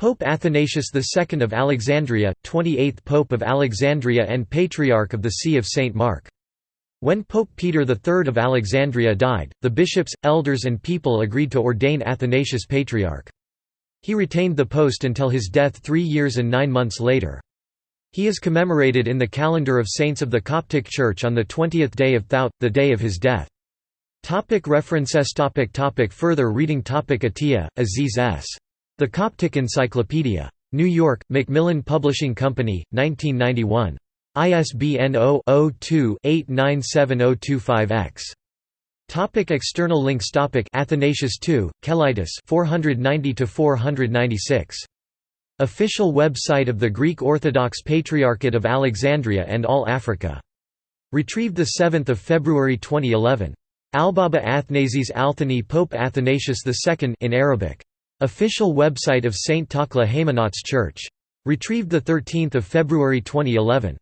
Pope Athanasius II of Alexandria, 28th Pope of Alexandria and Patriarch of the See of St. Mark. When Pope Peter III of Alexandria died, the bishops, elders and people agreed to ordain Athanasius Patriarch. He retained the post until his death three years and nine months later. He is commemorated in the calendar of saints of the Coptic Church on the 20th day of Thout, the day of his death. Topic references topic topic Further reading topic Atiyah, Aziz S. The Coptic Encyclopedia. New York, Macmillan Publishing Company, 1991. ISBN 0-02-897025-X. Topic external links Topic Athanasius II, Kelitis 490–496. Official website of the Greek Orthodox Patriarchate of Alexandria and All Africa. Retrieved 7 February 2011. Albaba Athanasius Althani Pope Athanasius II in Arabic. Official website of St. Takla Haymanots Church. Retrieved 13 February 2011.